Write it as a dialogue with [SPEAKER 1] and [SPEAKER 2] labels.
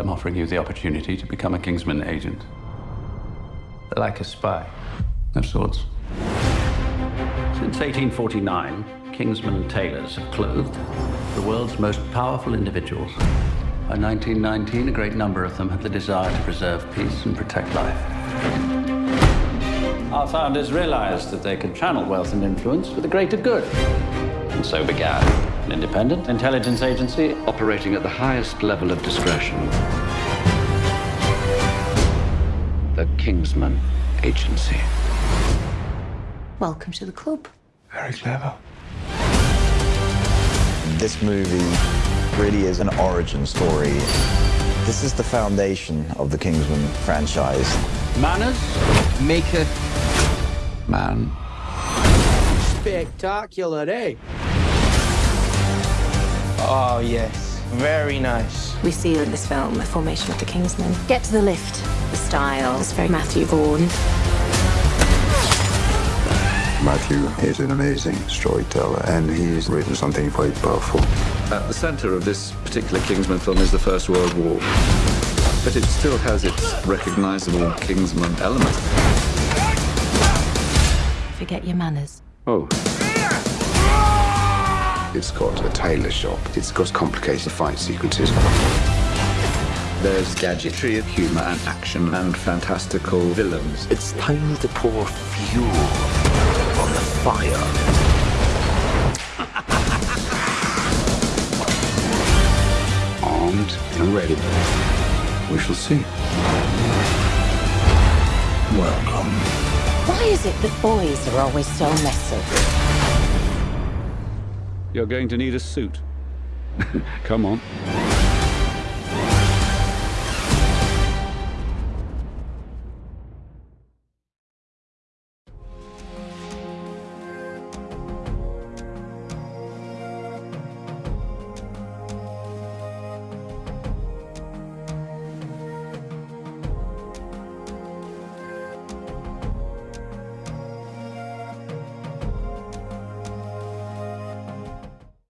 [SPEAKER 1] I'm offering you the opportunity to become a Kingsman agent.
[SPEAKER 2] Like a spy.
[SPEAKER 1] Of sorts.
[SPEAKER 3] Since 1849, Kingsman tailors have clothed the world's most powerful individuals.
[SPEAKER 1] By 1919, a great number of them had the desire to preserve peace and protect life.
[SPEAKER 3] Our founders realized that they could channel wealth and influence for the greater good. And so began an independent intelligence agency
[SPEAKER 1] Operating at the highest level of discretion. The Kingsman Agency.
[SPEAKER 4] Welcome to the club.
[SPEAKER 5] Very clever.
[SPEAKER 6] This movie really is an origin story. This is the foundation of the Kingsman franchise.
[SPEAKER 3] manners,
[SPEAKER 2] Maker.
[SPEAKER 1] Man.
[SPEAKER 5] Spectacular, eh?
[SPEAKER 2] Oh, yes. Very nice.
[SPEAKER 4] We see in this film the formation of the Kingsmen. Get to the lift. The style is very Matthew Vaughn.
[SPEAKER 5] Matthew is an amazing storyteller, and he's written something quite powerful.
[SPEAKER 7] At the center of this particular Kingsman film is the First World War. But it still has its recognizable Kingsman element.
[SPEAKER 4] Forget your manners.
[SPEAKER 7] Oh,
[SPEAKER 5] It's got a tailor shop. It's got complicated fight sequences.
[SPEAKER 7] there's gadgetry, humor, and action, and fantastical villains.
[SPEAKER 8] It's time to pour fuel on the fire.
[SPEAKER 5] Armed and ready. We shall see.
[SPEAKER 8] Welcome.
[SPEAKER 4] Why is it that boys are always so messy?
[SPEAKER 7] You're going to need a suit. Come on.